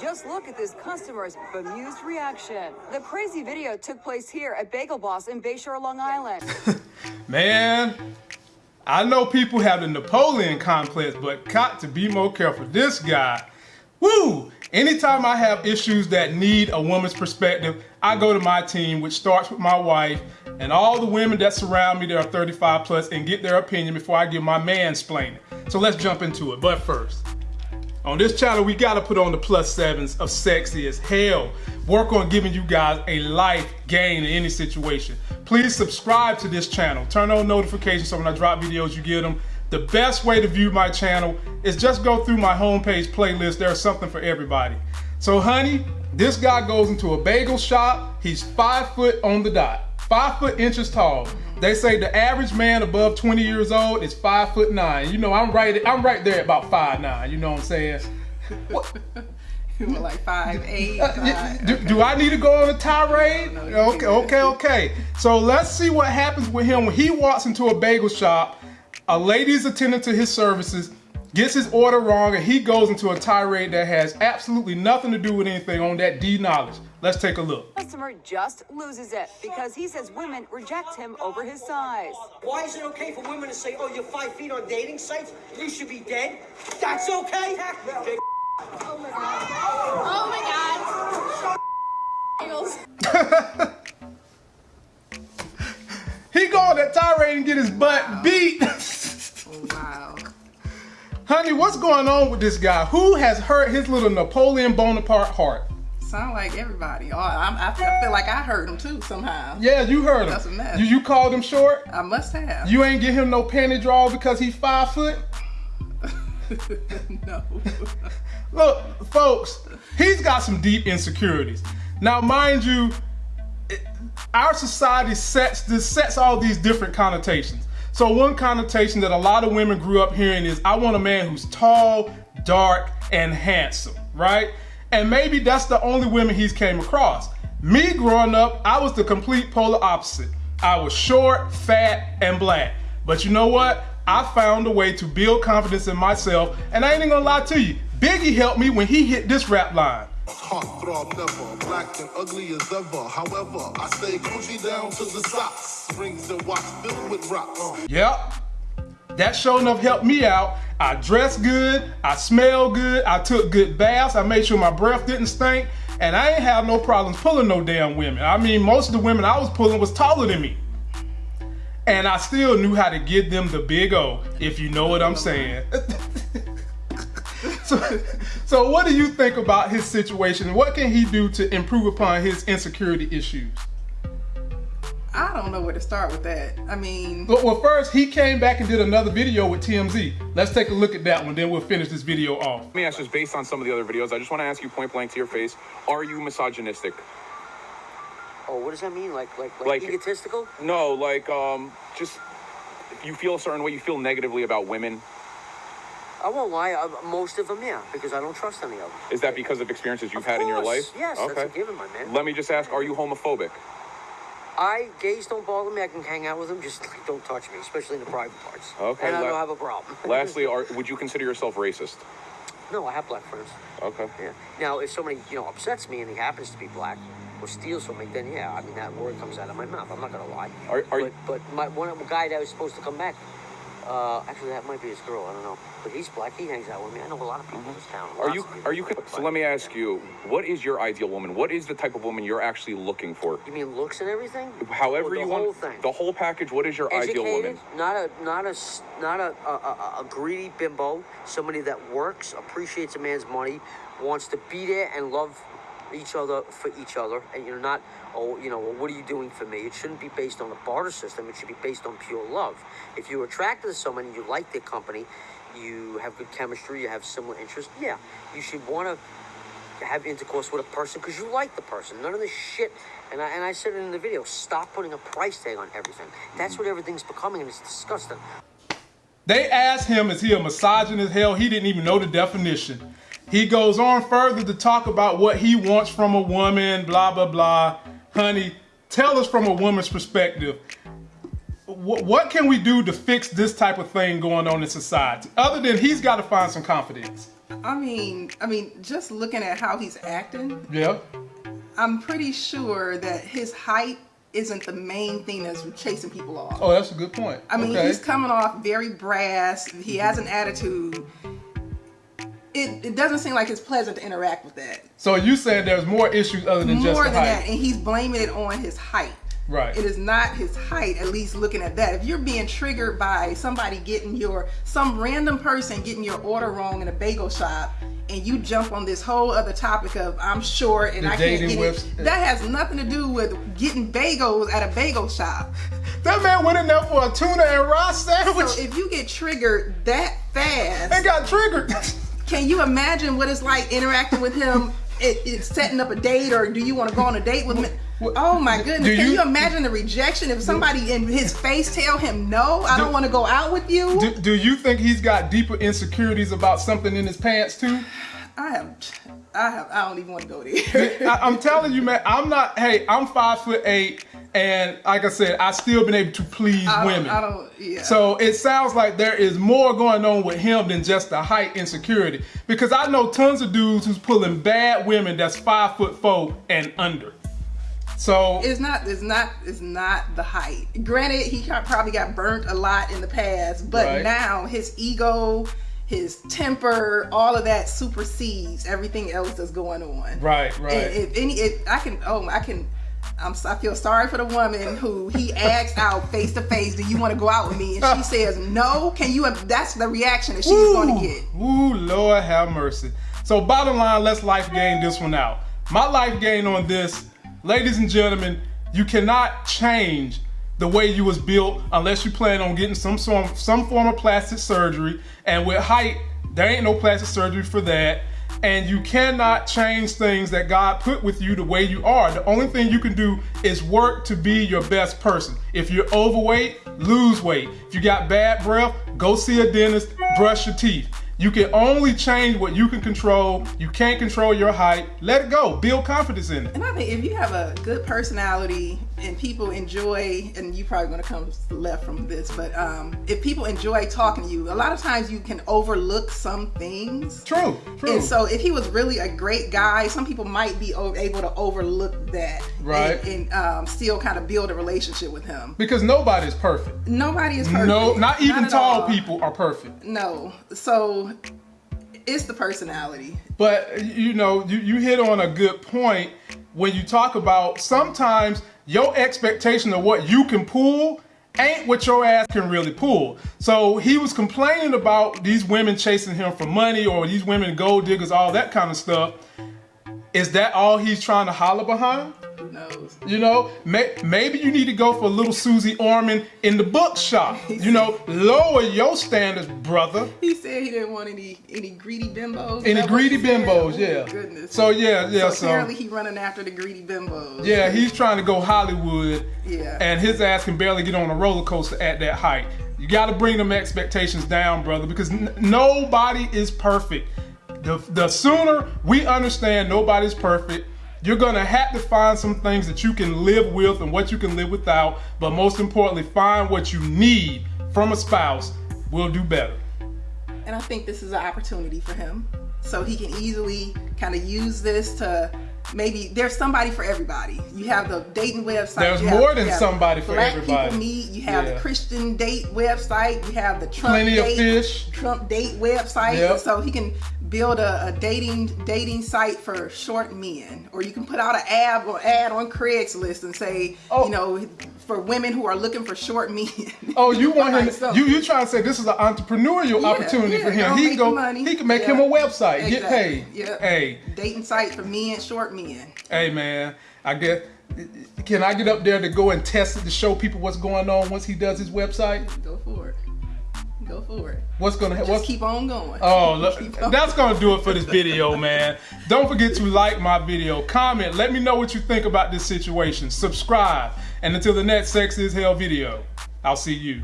Just look at this customer's bemused reaction. The crazy video took place here at Bagel Boss in Bayshore, Long Island. Man, I know people have the Napoleon complex, but got to be more careful. This guy, woo! Anytime I have issues that need a woman's perspective, I go to my team, which starts with my wife and all the women that surround me that are 35 plus and get their opinion before I give my mansplaining. So let's jump into it. But first, on this channel, we gotta put on the plus sevens of sexy as hell. Work on giving you guys a life gain in any situation. Please subscribe to this channel. Turn on notifications so when I drop videos, you get them. The best way to view my channel is just go through my homepage playlist. There's something for everybody. So honey, this guy goes into a bagel shop. He's five foot on the dot, five foot inches tall. They say the average man above 20 years old is five foot nine. You know, I'm right, I'm right there about five nine. You know what I'm saying? What? You were like five eight. Uh, five. do, do, I need to go on a tirade? No, no, okay, okay, okay. So let's see what happens with him when he walks into a bagel shop. A lady's attending to his services, gets his order wrong, and he goes into a tirade that has absolutely nothing to do with anything on that D knowledge. Let's take a look. Customer just loses it because he says women reject him over his size. Why is it okay for women to say, oh, you're five feet on dating sites? You should be dead? That's okay? Oh my god. Oh my god. he going to tirade and get his butt wow. beat. oh, wow. Honey, what's going on with this guy? Who has hurt his little Napoleon Bonaparte heart? Sound like everybody. Oh, I'm, I feel like I heard him too somehow. Yeah, you heard him. That's a mess. You, you called him short? I must have. You ain't get him no panty draws because he's five foot? no. Look, folks, he's got some deep insecurities. Now, mind you, our society sets this sets all these different connotations. So one connotation that a lot of women grew up hearing is, I want a man who's tall, dark, and handsome, right? And maybe that's the only women he's came across. Me growing up, I was the complete polar opposite. I was short, fat, and black. But you know what? I found a way to build confidence in myself, and I ain't even gonna lie to you. Biggie helped me when he hit this rap line. Heart never, black and ugly as ever. However, I stay Gucci down to the socks. Rings and watch filled with rocks. Yep. That sure enough helped me out. I dressed good, I smelled good, I took good baths, I made sure my breath didn't stink, and I ain't have no problems pulling no damn women. I mean, most of the women I was pulling was taller than me. And I still knew how to give them the big O, if you know what I'm saying. so, so what do you think about his situation? What can he do to improve upon his insecurity issues? I don't know where to start with that. I mean... Well, first, he came back and did another video with TMZ. Let's take a look at that one, then we'll finish this video off. Let me ask just based on some of the other videos, I just want to ask you point blank to your face, are you misogynistic? Oh, what does that mean? Like, like, like, like egotistical? No, like, um, just, you feel a certain way, you feel negatively about women, I won't lie, I, most of them, yeah, because I don't trust any of them. Is that because of experiences you've of had course. in your life? Yes, okay. that's a given, my man. Let me just ask, are you homophobic? I, gays don't bother me, I can hang out with them, just like, don't touch me, especially in the private parts. Okay. And I don't have a problem. lastly, are, would you consider yourself racist? No, I have black friends. Okay. Yeah. Now, if somebody, you know, upsets me and he happens to be black, or steals from me, then yeah, I mean, that word comes out of my mouth. I'm not going to lie. Are, are but, you... but my one guy that was supposed to come back uh, actually, that might be his girl. I don't know. But he's black. He hangs out with me. I know a lot of people mm -hmm. in this town. Are you? Are you? So let me ask you, what is your ideal woman? What is the type of woman you're actually looking for? You mean looks and everything? However you want. The whole thing. The whole package. What is your Educated, ideal woman? Not a, not a, not a, a, a, a greedy bimbo. Somebody that works, appreciates a man's money, wants to be there and love each other for each other, and you're not oh, you know, well, what are you doing for me? It shouldn't be based on a barter system. It should be based on pure love. If you're attracted to someone and you like their company, you have good chemistry, you have similar interests, yeah, you should want to have intercourse with a person because you like the person. None of this shit. And I, and I said it in the video, stop putting a price tag on everything. That's what mm-hmm. everything's becoming, and it's disgusting. They asked him, is he a misogynist? Hell, he didn't even know the definition. He goes on further to talk about what he wants from a woman, blah, blah, blah honey, tell us from a woman's perspective, wh- what can we do to fix this type of thing going on in society? Other than he's got to find some confidence. I mean, I mean, just looking at how he's acting, Yeah. I'm pretty sure that his height isn't the main thing that's chasing people off. Oh, that's a good point. I mean, okay. he's coming off very brass. He has an attitude. It, it doesn't seem like it's pleasant to interact with that. so you said there's more issues other than just More than height. that, and he's blaming it on his height. Right. It is not his height, at least looking at that. If you're being triggered by somebody getting your, some random person getting your order wrong in a bagel shop, and you jump on this whole other topic of I'm short and The I can't get whips. it, that has nothing to do with getting bagels at a bagel shop. That man went in there for a tuna and rice sandwich So if you get triggered that fast, and got triggered. can you imagine what it's like interacting with him? It, it's setting up a date, or do you want to go on a date with him? What- Oh my goodness! Do Can you- you imagine the rejection if somebody in his face tell him no? I Do- don't want to go out with you. do, do you think he's got deeper insecurities about something in his pants too? I have, I have, I don't even want to go there. I, I'm telling you, man. I'm not. Hey, I'm five foot eight, and like I said, I still been able to please I women. I don't. Yeah. So it sounds like there is more going on with him than just the height insecurity. Because I know tons of dudes who's pulling bad women that's five foot four and under. So it's not. It's not. It's not the height. Granted, he probably got burnt a lot in the past, but Right. now his ego, his temper, all of that supersedes everything else that's going on. right, right. And if any, if I can, oh, I can. I'm, I feel sorry for the woman who he asks out face to face, "Do you want to go out with me?" And she says no. Can you? That's the reaction that she's going to get. Ooh, Lord have mercy. So bottom line, let's life gain this one out. My life gain on this, ladies and gentlemen, you cannot change the way you was built unless you plan on getting some form, some form of plastic surgery. And with height, there ain't no plastic surgery for that. And you cannot change things that God put with you the way you are. The only thing you can do is work to be your best person. If you're overweight, lose weight. If you got bad breath, go see a dentist, brush your teeth. You can only change what you can control. You can't control your height. Let it go. Build confidence in it. And I think if you have a good personality and people enjoy, and you probably gonna come left from this, but um, if people enjoy talking to you, a lot of times you can overlook some things. True. True. And so, if he was really a great guy, some people might be able to overlook that, Right. And, and um, still kind of build a relationship with him. because nobody's perfect. Nobody is perfect. No, not even at tall all. people are perfect. No, so it's the personality. But you know, you, you hit on a good point when you talk about sometimes your expectation of what you can pull ain't what your ass can really pull. So he was complaining about these women chasing him for money or these women gold diggers, all that kind of stuff. Is that all he's trying to holler behind? You know, may, maybe you need to go for little Susie Orman in the bookshop. You know, lower your standards, brother. He said he didn't want any any greedy bimbos. Any greedy bimbos, Oh, yeah. Goodness. So yeah, yeah. So So, apparently he running after the greedy bimbos. yeah, he's trying to go Hollywood, Yeah. and his ass can barely get on a roller coaster at that height. You got to bring them expectations down, brother, because n- nobody is perfect. The the sooner we understand nobody's perfect. You're gonna have to find some things that you can live with and what you can live without, but most importantly, find what you need from a spouse. Will do better. And I think this is an opportunity for him. So he can easily kind of use this to maybe there's somebody for everybody. You have the dating website. There's have- more than somebody for Black everybody. people meet. You have Yeah. the Christian date website. You have the Trump Plenty of date, fish. Trump date website. Yep. So he can build a, a dating dating site for short men, or you can put out an ad or ad on Craigslist and say, Oh. you know, for women who are looking for short men. Oh, you want him? Something. You you trying to say this is an entrepreneurial Yeah, opportunity yeah, for him? He go. money. He can make Yeah. him a website, get Exactly. paid. Yeah. Hey, dating site for men, short men. hey, man. I get. Can I get up there to go and test it to show people what's going on once he does his website? Go for it. Go for it. What's gonna? Just What's, keep on going. Oh, look, on that's gonna do it for this video, man. Don't forget to like my video, comment, let me know what you think about this situation, subscribe, and until the next Sex is Hell video, I'll see you.